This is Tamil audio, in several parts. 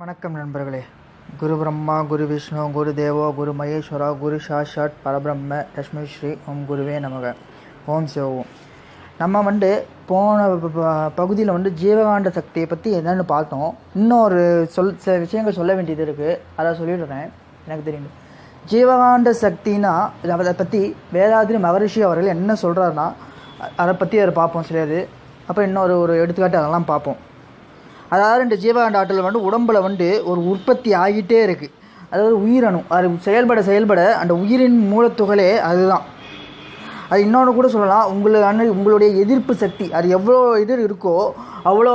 வணக்கம் நண்பர்களே. குரு பிரம்மா குரு விஷ்ணு குரு தேவோ குரு மகேஸ்வரா குரு சாஷாட் பரபிரம்ம லட்சுமி ஸ்ரீ ஓம் குருவே நமக. ஓம் சிவோம் நம்ம வந்து போன பகுதியில் வந்து ஜீவகாண்ட சக்தியை பற்றி என்னென்னு பார்த்தோம். இன்னொரு சொல் சில விஷயங்கள் சொல்ல வேண்டியது இருக்குது அதை சொல்லிடுறேன் எனக்கு தெரியும். ஜீவகாண்ட சக்தினா அதை பற்றி வேதாதிரி மகரிஷி அவர்கள் என்ன சொல்கிறாருன்னா அதை பற்றி அதை பார்ப்போம் சிலது. அப்புறம் இன்னொரு ஒரு எடுத்துக்காட்டு அதெல்லாம் பார்ப்போம். அதாவது இந்த ஜீவகாண்ட ஆற்றல் வந்து உடம்புல வந்து ஒரு உற்பத்தி ஆகிட்டே இருக்குது அதாவது உயிரணு அது செயல்பட செயல்பட அந்த உயிரின் மூலத்துகளே அதுதான். அது இன்னொன்று கூட சொல்லலாம். உங்களுக்கான உங்களுடைய எதிர்ப்பு சக்தி. அது எவ்வளோ இது இருக்கோ அவ்வளோ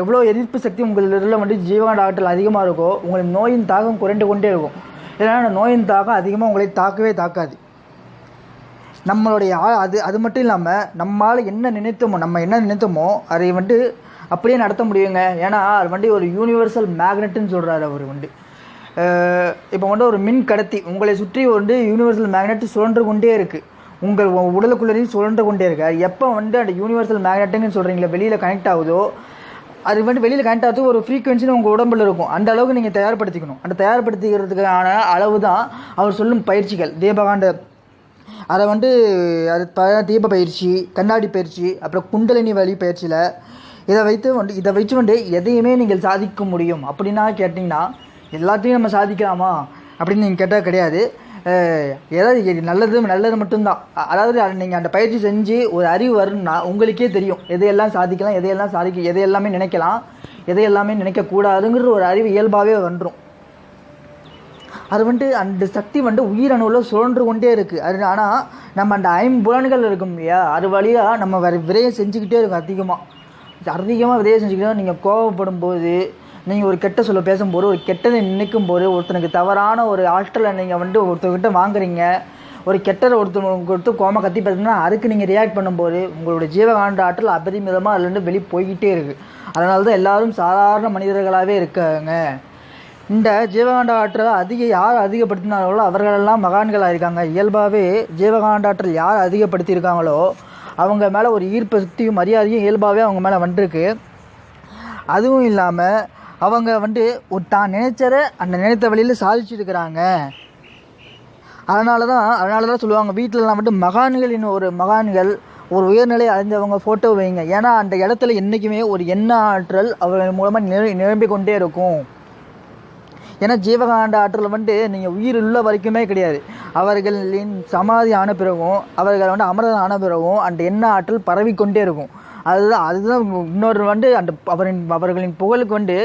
எவ்வளோ எதிர்ப்பு சக்தி உங்களில் வந்து ஜீவகாண்ட ஆற்றல் அதிகமாக இருக்கோ உங்களுக்கு நோயின் தாக்கம் குறைந்து கொண்டே இருக்கும். ஏன்னா அந்த நோயின் தாக்கம் அதிகமாக உங்களை தாக்கவே தாக்காது. நம்மளுடைய அது அது மட்டும் இல்லாமல் நம்மால் என்ன நினைத்தோமோ நம்ம என்ன நினைத்தோமோ அதை வந்து அப்படியே நடத்த முடியுங்க. ஏன்னா அது வந்து ஒரு யூனிவர்சல் மேக்னெட்டுன்னு சொல்கிறாரு அவர் வந்து இப்போ வந்து ஒரு மின் கடத்தி உங்களை சுற்றி வந்து யூனிவர்சல் மேக்னெட் சுழன்று கொண்டே இருக்குது உங்கள் உடலுக்குள்ளேயும் சுழன்று கொண்டே இருக்கு. எப்போ வந்து அந்த யூனிவர்சல் மேக்னெட்டுன்னு சொல்கிறீங்களா வெளியில் கனெக்ட் ஆகுதோ அது வந்து வெளியில் கனெக்ட் ஆகிறது ஒரு ஃப்ரீக்வன்சின்னு உங்கள் உடம்புல இருக்கும். அந்த அளவுக்கு நீங்கள் தயார்படுத்திக்கணும். அந்த தயார்படுத்திக்கிறதுக்கான அளவு தான் அவர் சொல்லும் பயிற்சிகள். தீபகாண்ட அதை வந்து அது ப தீப பயிற்சி கண்ணாடி பயிற்சி அப்புறம் குண்டலினி வழி பயிற்சியில் இதை வைத்து வந்து இதை வச்சு வந்து எதையுமே நீங்கள் சாதிக்க முடியும். அப்படின்னா கேட்டிங்கன்னா எல்லாத்தையும் நம்ம சாதிக்கலாமா? அப்படின்னு நீங்கள் கேட்டால் கிடையாது. ஏதாவது நல்லது நல்லது மட்டும்தான். அதாவது நீங்கள் அந்த பயிற்சி செஞ்சு ஒரு அறிவு வரும்னா உங்களுக்கே தெரியும். எதையெல்லாம் சாதிக்கலாம் எதையெல்லாம் சாதிக்க எதையெல்லாமே நினைக்கலாம் எதையெல்லாமே நினைக்கக்கூடாதுங்கிற ஒரு அறிவு இயல்பாகவே வந்துடும் அது வந்துட்டு அந்த சக்தி வந்து உயிரணுவில் சுழன்று கொண்டே இருக்குது அது ஆனால் நம்ம அந்த ஐம்புலன்கள் இருக்கும் இல்லையா? அது வழியாக நம்ம வேறு விரையை செஞ்சுக்கிட்டே இருக்கும் அதிகமாக அதிகமாக விதையை செஞ்சுக்கணும் நீங்கள் கோவப்படும் போது நீங்கள் ஒரு கெட்ட சொல்ல பேசும்போது ஒரு கெட்டதை நினைக்கும் போது ஒருத்தனுக்கு தவறான ஒரு ஆற்றலை நீங்கள் வந்து ஒருத்தர்கிட்ட வாங்குறீங்க. ஒரு கெட்டதை ஒருத்தர் கொடுத்து கோம கத்தி பார்த்தீங்கன்னா அதுக்கு நீங்கள் ரியாக்ட் பண்ணும்போது உங்களுடைய ஜீவகாண்ட ஆற்றல் அபரிமிதமாக அதுலேருந்து வெளியே போய்கிட்டே இருக்குது அதனால தான் எல்லாரும் சாதாரண மனிதர்களாகவே இருக்காங்க. இந்த ஜீவகாண்ட ஆற்றல் அதிக யார் அதிகப்படுத்தினார்களோ அவர்களெல்லாம் மகான்களாக இருக்காங்க இயல்பாகவே ஜீவகாண்ட ஆற்றல் யார் அதிகப்படுத்தியிருக்காங்களோ அவங்க மேலே ஒரு ஈர்ப்பு சக்தியும் மரியாதையும் இயல்பாகவே அவங்க மேலே வந்துருக்கு. அதுவும் இல்லாமல் அவங்க வந்து ஒரு தான் நினைச்சத அந்த நினைத்த வழியில் சாதிச்சிருக்கிறாங்க அதனால தான் அதனால தான் சொல்லுவாங்க வீட்டிலலாம் வந்து மகான்களின் ஒரு மகான்கள் ஒரு உயர்நிலை அடைஞ்சவங்க ஃபோட்டோ வைங்க. ஏன்னா அந்த இடத்துல என்றைக்குமே ஒரு எண்ண ஆற்றல் அவர்கள் மூலமாக நிர நிரம்பிக் கொண்டே இருக்கும். ஏன்னா ஜீவகாண்ட ஆற்றல் வந்து நீங்கள் உயிர் உள்ள வரைக்குமே கிடையாது. அவர்களின் சமாதி ஆன பிறகும் அவர்கள் வந்து அமரதம் ஆன பிறகும் அந்த எண்ண ஆற்றல் பரவிக்கொண்டே இருக்கும். அதுதான் அதுதான் இன்னொரு வந்து அந்த அவரின் அவர்களின் புகழுக்கு வந்து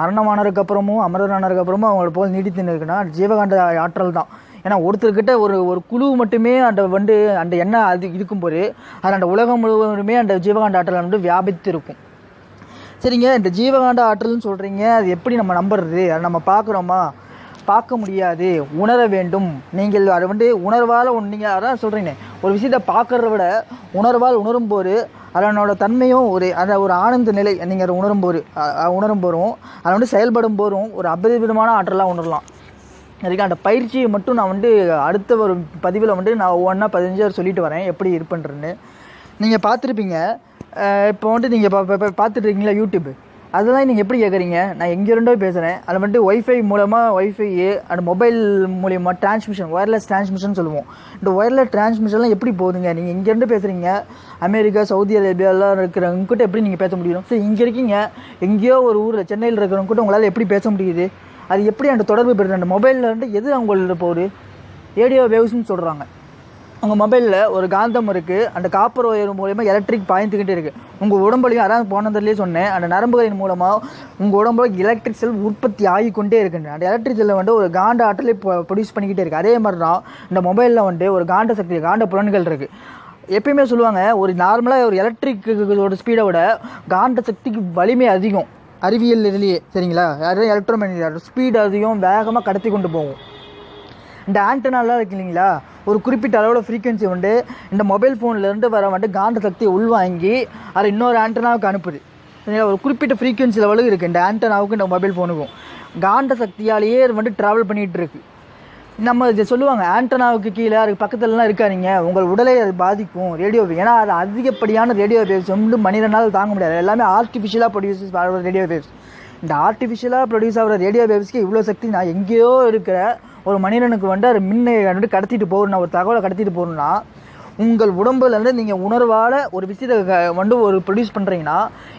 மரணமானதுக்கு அப்புறமும் அமரனானதுக்கு அப்புறமும் அவங்களோட புகழ் நீடித்து இருக்குன்னா ஜீவகாண்ட ஆற்றல் தான். ஏன்னா ஒருத்தர்கிட்ட ஒரு ஒரு குழு மட்டுமே அந்த வந்து அந்த எண்ணெய் அது இருக்கும்போது அது அந்த உலகம் முழுவதுமே அந்த ஜீவகாண்ட ஆற்றல் வந்து வியாபித்து இருக்கும் சரிங்க இந்த ஜீவகாண்ட ஆற்றல்னு சொல்கிறீங்க அது எப்படி நம்ம நம்புறது? அதை நம்ம பார்க்குறோமா? பார்க்க முடியாது. உணர வேண்டும். நீங்கள் அதை வந்து உணர்வால் ஒன்று நீங்கள் அதான் சொல்கிறீங்க ஒரு விஷயத்தை பார்க்குறத விட உணர்வால் உணரும் போது அதனோட தன்மையும் ஒரு அந்த ஒரு ஆனந்த நிலை நீங்கள் அதை உணரும்போது உணரும் அதை வந்து செயல்படும் போதும் ஒரு அபரிவிதமான ஆற்றலாக உணரலாம். அதுக்கு அந்த பயிற்சியை மட்டும் நான் வந்து அடுத்த ஒரு பதிவில் வந்து நான் ஒவ்வொன்றா பதினஞ்சு சொல்லிட்டு வரேன் எப்படி இருப்பேன்றன்னு நீங்கள் பார்த்துருப்பீங்க இப்போ வந்துட்டு நீங்கள் பா பா- பார்த்துட்டு இருக்கீங்களா யூடியூப்? அதெல்லாம் நீங்கள் எப்படி கேட்குறீங்க நான் எங்கே இருந்தோ பேசுகிறேன் அதில் வந்துட்டு ஒய்ஃபை மூலமாக ஒய்ஃபை அண்ட் மொபைல் மூலியமாக டிரான்ஸ்மிஷன் ஒயர்லெஸ் டிரான்ஸ்மிஷன் சொல்லுவோம். இந்த ஒயர்லெஸ் டிரான்ஸ்மிஷன்லாம் எப்படி போகுதுங்க? நீங்கள் இங்கேருந்து பேசுகிறீங்க அமெரிக்கா சவுதி அரேபியாலாம் இருக்கிறவங்க கிட்ட எப்படி நீங்கள் பேச முடியும்? சரி இங்கே இருக்கீங்க. எங்கேயோ ஒரு ஊரில் சென்னையில் இருக்கிறவங்க கூட உங்களால் எப்படி பேச முடியுது? அது எப்படி அந்த தொடர்பு பெறுது? அந்த மொபைலில் வந்துட்டு எது அவங்களோட போகுது? ரேடியோ வேவ்ஸ்னு சொல்கிறாங்க உங்கள் மொபைலில் ஒரு காந்தம் இருக்குது அந்த காப்பர் ஒயர் மூலயமா எலக்ட்ரிக் பாய்ந்துக்கிட்டே இருக்குது உங்கள் உடம்புலையும் அதான் போனதுலேயே சொன்னேன். அந்த நரம்புகளின் மூலமாக உங்கள் உடம்புல எலக்ட்ரிக் செல் உற்பத்தி ஆகிக்கொண்டே இருக்குங்க அந்த எலக்ட்ரிக் செல்லை வந்து ஒரு காண்ட ஆற்றலை ப்ரொடியூஸ் பண்ணிக்கிட்டே இருக்குது அதே மாதிரி தான் இந்த மொபைலில் வந்து ஒரு காண்ட சக்தி காண்ட புலன்கள் இருக்குது எப்பயுமே சொல்லுவாங்க ஒரு நார்மலாக ஒரு எலக்ட்ரிக்கோட ஸ்பீடை விட காண்ட சக்திக்கு வலிமை அதிகம். அறிவியல் இதுலேயே சரிங்களா? அதுதான் எலக்ட்ரோமேனிக் ஸ்பீடு அதிகம் வேகமாக கடத்தி கொண்டு போகும். இந்த ஆண்டனாலாம் இருக்கு இல்லைங்களா? ஒரு குறிப்பிட்ட அளவில் ஃப்ரீக்வன்சி உண்டு. இந்த மொபைல் ஃபோன்லேருந்து வர வந்துட்டு காந்த சக்தியை உள்வாங்கி அதை இன்னொரு ஆண்டனாவுக்கு அனுப்புது. சரிங்களா ஒரு குறிப்பிட்ட ஃப்ரீக்வன்சி லெவலுக்கு இருக்குது இந்த ஆண்டனாவுக்கும் இந்த மொபைல் ஃபோனுக்கும் காந்த சக்தியாலேயே வந்துட்டு வந்து ட்ராவல் பண்ணிகிட்டு இருக்கு. நம்ம இதை சொல்லுவாங்க ஆண்டனாவுக்கு கீழே அதுக்கு பக்கத்துலலாம் இருக்காதீங்க. உங்கள் உடலை அது பாதிக்கும். ரேடியோ ஏன்னா அது அதிகப்படியான ரேடியோ வேவ்ஸ் வந்து மனிதனால் தாங்க முடியாது. எல்லாமே ஆர்டிஃபிஷியலாக ஆகிற ரேடியோ வேவ்ஸ் இந்த ஆர்டிஃபிஷியலாக ப்ரொடியூஸ் ஆகிற ரேடியோ வேவ்ஸ்க்கு இவ்வளோ சக்தி நான் எங்கேயோ இருக்கிற ஒரு மனிதனுக்கு வந்து அது மின்னை வந்துட்டு கடத்திட்டு போகணும் ஒரு தகவலை கடத்திட்டு போகணும்னா உங்கள் உடம்புலேருந்து நீங்கள் உணர்வால் ஒரு விஷயத்தை க- வந்து ஒரு ப்ரொடியூஸ் பண்ணுறீங்கன்னா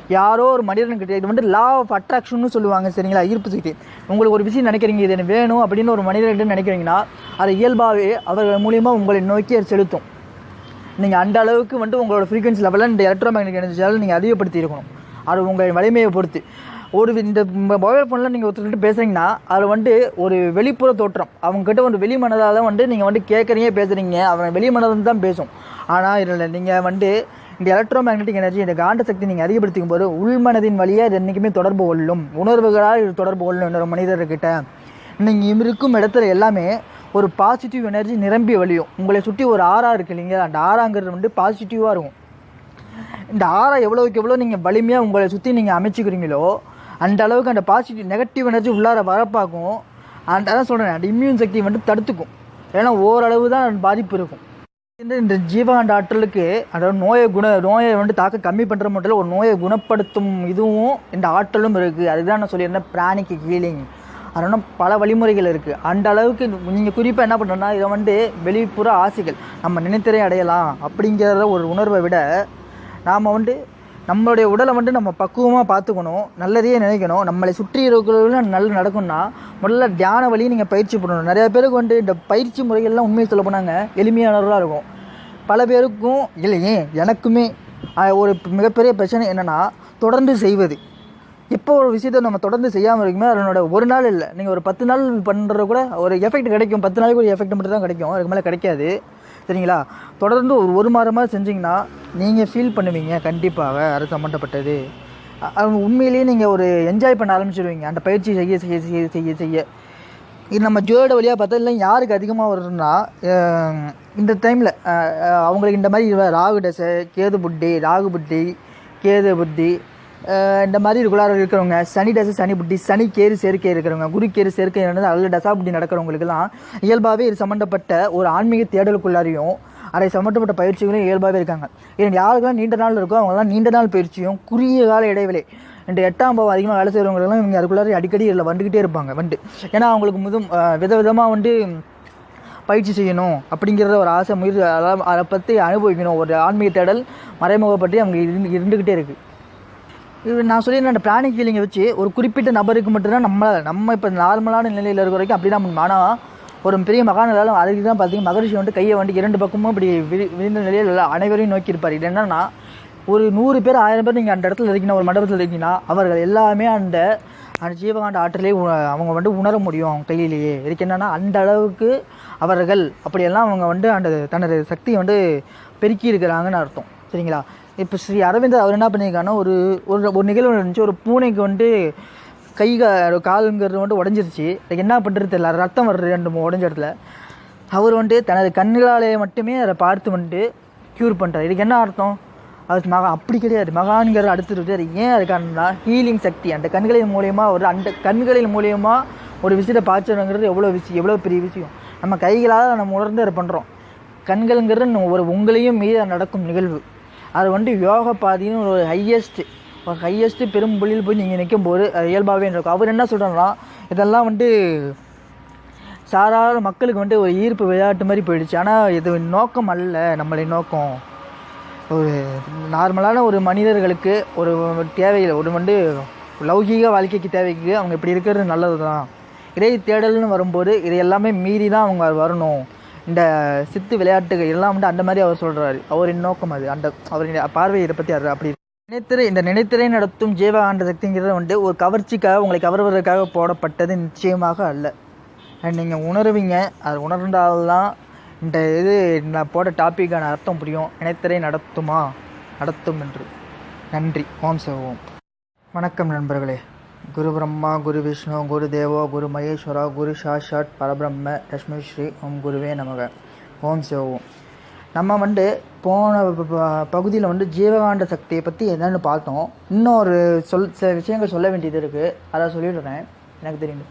யாரோ ஒரு மனிதனுக்கிட்ட இது வந்து லா ஆஃப் அட்ராக்ஷன்னு சொல்லுவாங்க சரிங்களா? ஈர்ப்பு சக்தி. உங்களுக்கு ஒரு விஷயம் நினைக்கிறீங்க இது எனக்கு வேணும் அப்படின்னு ஒரு மனிதன்கிட்ட நினைக்கிறீங்கன்னா அது இயல்பாகவே அவர்கள் மூலியமாக உங்களை நோக்கி அது செலுத்தும். நீங்கள் அந்த அளவுக்கு வந்து உங்களோட ஃப்ரீக்வன்சி லெவலில் இந்த எலக்ட்ரோ மேக்னெட்டிக் எனர்ஜி நீங்கள் அதிகப்படுத்தி இருக்கணும் அது உங்கள் வலிமையை பொறுத்து. ஒரு இந்த மொபைல் ஃபோனில் நீங்கள் ஒருத்தர்கிட்ட பேசுகிறீங்கன்னா அது வந்து ஒரு வெளிப்புற தோற்றம். அவங்ககிட்ட ஒரு வெளி மனதால் வந்து நீங்கள் வந்து கேட்குறீங்க பேசுகிறீங்க அவன் வெளி மனதில் தான் பேசும். ஆனால் இதில் நீங்கள் வந்து இந்த எலக்ட்ரோ மேக்னெட்டிக் எனர்ஜி இந்த காந்த சக்தி நீங்கள் அதிகப்படுத்திக்கும் போது உள்மனதின் வழியாக இது என்றைக்குமே தொடர்பு கொள்ளும். உணர்வுகளால் இது தொடர்பு கொள்ளும் இன்னொரு மனிதர்கிட்ட. நீங்கள் இருக்கும் இடத்துல எல்லாமே ஒரு பாசிட்டிவ் எனர்ஜி நிரம்பி வழியும். உங்களை சுற்றி ஒரு ஆறா இருக்கு இல்லைங்களா? அந்த ஆறாங்கிறது வந்து பாசிட்டிவாக இருக்கும். இந்த ஆறா எவ்வளோக்கு எவ்வளோ நீங்கள் வலிமையாக உங்களை சுற்றி நீங்கள் அமைச்சுக்கிறீங்களோ அந்த அளவுக்கு அந்த பாசிட்டிவ் நெகட்டிவ் எனர்ஜி உள்ளார வரப்பாக்கும் அந்த அதான் சொல்கிறேன் அந்த இம்யூன் சக்தி வந்து தடுத்துக்கும். ஏன்னா ஓரளவு தான் பாதிப்பு இருக்கும். இந்த இந்த ஜீவகாண்ட ஆற்றலுக்கு அதாவது நோயை குண நோயை வந்து தாக்க கம்மி பண்ணுற மட்டும் இல்லை ஒரு நோயை குணப்படுத்தும் இதுவும் இந்த ஆற்றலும் இருக்குது அதுதான் நான் சொல்லியிருந்தேன் பிராணிக்கு ஹீலிங் அதனால் பல வழிமுறைகள் இருக்குது அந்த அளவுக்கு நீங்கள் குறிப்பாக என்ன பண்ணுறோன்னா இதை வந்து வெளிப்புற ஆசைகள் நம்ம நினைத்தரை அடையலாம் அப்படிங்கிற ஒரு உணர்வை விட நாம் வந்து நம்மளுடைய உடலை வந்து நம்ம பக்குவமாக பார்த்துக்கணும் நல்லதையே நினைக்கணும். நம்மளை சுற்றி இருக்கிறவங்களும் நல்ல நடக்கும்னா முதல்ல தியான வழியை நீங்கள் பயிற்சி பண்ணணும். நிறைய பேருக்கு வந்து இந்த பயிற்சி முறைகள்லாம் உண்மையை சொல்ல போனாங்க எளிமையானவர்களாக இருக்கும். பல பேருக்கும் இல்லையே எனக்குமே ஒரு மிகப்பெரிய பிரச்சனை என்னென்னா தொடர்ந்து செய்வது. இப்போ ஒரு விஷயத்தை நம்ம தொடர்ந்து செய்யாமல் இருக்குமே அதனோட ஒரு நாள் இல்லை. நீங்கள் ஒரு பத்து நாள் பண்ணுறது கூட ஒரு எஃபெக்ட் கிடைக்கும். பத்து நாளைக்கு ஒரு எஃபெக்ட் மட்டும் தான் கிடைக்கும். அதுக்கு மேலே கிடைக்காது. சரிங்களா? தொடர்ந்து ஒரு ஒரு மாதமாக செஞ்சிங்கன்னா நீங்கள் ஃபீல் பண்ணுவீங்க கண்டிப்பாக அது சம்மந்தப்பட்டது உண்மையிலேயே நீங்கள் ஒரு என்ஜாய் பண்ண ஆரம்பிச்சிடுவீங்க அந்த பயிற்சி செய்ய செய்ய செய்ய செய்ய செய்ய. இது நம்ம ஜோட வழியாக பார்த்தா இல்லை யாருக்கு அதிகமாக வரும்னா இந்த டைமில் அவங்களுக்கு இந்த மாதிரி ராகு தசை கேது புட்டி ராகு புட்டி கேது புத்தி இந்த மாதிரி ரெகுலராக இருக்கிறவங்க சனி தசை சனி புட்டி சனி கேறு சேர்க்கை இருக்கிறவங்க குரு கேறு சேர்க்கை நடந்து அதில் தசா புட்டி நடக்கிறவங்களுக்குலாம் இயல்பாகவே இது சம்மந்தப்பட்ட ஒரு ஆன்மீக தேடலுக்குள்ளாரையும் அதை சம்மந்தப்பட்ட பயிற்சிகளும் இயல்பாகவே இருக்காங்க. ஏன் யாருக்கெல்லாம் நீண்ட நாள் இருக்கோ அவங்களாம் நீண்ட நாள் பயிற்சியும் குறுகிய கால இடைவெளி. இந்த எட்டாம் பாவம் அதிகமாக வேலை செய்கிறவங்களெல்லாம் இவங்க அதுக்குள்ளார அடிக்கடி இல்லை வந்துக்கிட்டே இருப்பாங்க வந்து ஏன்னா அவங்களுக்கு முதும் விதவிதமாக வந்து பயிற்சி செய்யணும் அப்படிங்கிறத ஒரு ஆசை முயற்சி அதாவது அதை பற்றி அனுபவிக்கணும். ஒரு ஆன்மீக தேடல் மறைமுகப்பற்றி அவங்க இருந்து இருந்துக்கிட்டே இருக்குது இது நான் சொல்லியிருந்தேன் அந்த பிராணிக் ஃபீலிங்கை வச்சு ஒரு குறிப்பிட்ட நபருக்கு மட்டும்தான் நம்மளால் நம்ம இப்போ நார்மலான நிலையில் இருக்கிற வரைக்கும் அப்படி தான் ஆனால் ஒரு பெரிய மகானாலும் அதுக்கு தான் பார்த்தீங்கன்னா மகரிஷி வந்து கையை வந்து இரண்டு பக்கமும் இப்படி விரி விரிந்த நிலையில் எல்லா அனைவரையும் நோக்கியிருப்பார். இது என்னன்னா ஒரு நூறு பேர் ஆயிரம் பேர் நீங்கள் அந்த இடத்துல இருக்கீங்கன்னா ஒரு மண்டபத்தில் இருக்கீங்கன்னா அவர்கள் எல்லாமே அந்த அந்த ஜீவகாண்ட ஆற்றலே அவங்க வந்து உணர முடியும் அவங்க கையிலேயே. இதுக்கு என்னென்னா அந்த அளவுக்கு அவர்கள் அப்படியெல்லாம் அவங்க வந்து அந்த தனது சக்தியை வந்து பெருக்கி இருக்கிறாங்கன்னு அர்த்தம். சரிங்களா? இப்போ ஸ்ரீ அரவிந்தர் அவர் என்ன பண்ணியிருக்காங்கன்னா ஒரு ஒரு ஒரு நிகழ்வு இருந்துச்சு ஒரு பூனைக்கு வந்து கை காலுங்கிறது வந்து உடஞ்சிருச்சு. என்ன பண்ணுறது தெரியல. ரத்தம் வர்றது ரெண்டு மூணு உடஞ்ச இடத்துல. அவர் வந்து தனது கண்களாலே மட்டுமே அதை பார்த்து வந்துட்டு க்யூர் பண்ணுறாரு இதுக்கு என்ன அர்த்தம்? அது மகா அப்படி கிடையாது. மகான்கிற அடுத்து அது ஏன் அது ஹீலிங் சக்தி. அந்த கண்களின் மூலயமா ஒரு அந்த கண்களின் மூலயமா ஒரு விஷயத்தை பார்த்துறங்கிறது எவ்வளோ விஷயம் எவ்வளோ பெரிய விஷயம். நம்ம கைகளால் நம்ம உணர்ந்து அதை பண்ணுறோம் கண்கள்ங்கிறது ஒரு உங்களையும் மீது நடக்கும் நிகழ்வு. அது வந்து யோக பாதின்னு ஒரு ஹையஸ்ட் ஒரு பெரும் புள்ளியில் போய் நீங்கள் நிற்கும் போது அது இயல்பாகவே இருக்கும் அவர் என்ன சொல்கிறாருன்னா இதெல்லாம் வந்துட்டு சாதாரண மக்களுக்கு வந்துட்டு ஒரு ஈர்ப்பு விளையாட்டு மாதிரி போயிடுச்சு. ஆனால் இது நோக்கம் அல்ல நம்மளை நோக்கம். ஒரு நார்மலான ஒரு மனிதர்களுக்கு ஒரு தேவையில் ஒரு வந்து லௌகீக வாழ்க்கைக்கு தேவைக்கு அவங்க இப்படி இருக்கிறது நல்லது தான் இறை தேடல்னு வரும்போது இது எல்லாமே மீறி தான் அவங்க வரணும். இந்த சித்து விளையாட்டுகள் எல்லாம் வந்து அந்த மாதிரி அவர் சொல்கிறாரு அவரின் நோக்கம் அது. அந்த அவரின் பார்வை இதை பற்றி அது அப்படி நினைத்திரை இந்த நினைத்திரை நடத்தும் ஜீவகாண்ட சக்திங்கிறது வந்து ஒரு கவர்ச்சிக்காக உங்களை கவர்வதற்காக போடப்பட்டது நிச்சயமாக அல்ல. நீங்கள் உணருவீங்க அது உணர்ந்தால்தான் இந்த இது நான் போட டாப்பிக்கான அர்த்தம் புரியும். நினைத்திரை நடத்துமா? நடத்தும் என்று. நன்றி. ஓம் சிவோம் வணக்கம் நண்பர்களே. குரு பிரம்மா குரு விஷ்ணு குரு தேவோ குரு மகேஸ்வரா குரு சாஷாட் பரபிரம்ம லட்சுமி ஸ்ரீ ஓம் குருவே நமக. ஓம் சிவோம் நம்ம வந்து போன பகுதியில் வந்து ஜீவகாண்ட சக்தியை பற்றி என்னென்னு பார்த்தோம். இன்னொரு சொல் சில விஷயங்கள் சொல்ல வேண்டியது இருக்குது அதை சொல்லிடுறேன். எனக்கு தெரியும்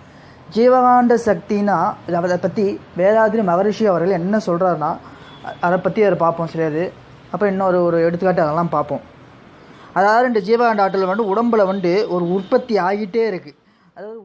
ஜீவகாண்ட சக்தினா அதை பற்றி வேதாதிரி மகரிஷி அவர்கள் என்ன சொல்கிறாருன்னா அதை பற்றி அதை பார்ப்போம் சிலது அப்புறம் இன்னொரு ஒரு எடுத்துக்காட்டு அதெல்லாம் பார்ப்போம். அதாவது இந்த ஜீவகாண்ட ஆற்றல் வந்து உடம்புல வந்து ஒரு உற்பத்தி ஆகிட்டே இருக்குது அதாவது